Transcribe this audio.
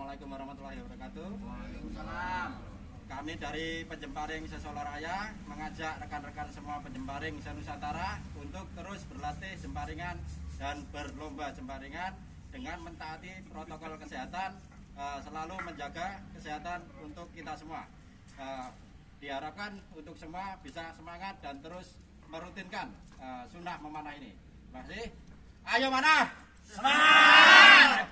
Assalamualaikum warahmatullahi wabarakatuh. Kami dari Penjemparing Sesolo Raya mengajak rekan-rekan semua Penjemparing Senusantara untuk terus berlatih jemparingan dan berlomba jemparingan dengan mentaati protokol kesehatan eh, selalu menjaga kesehatan untuk kita semua. Eh, diharapkan untuk semua bisa semangat dan terus merutinkan eh, sunnah memanah ini. Masih? Ayo mana? Semangat!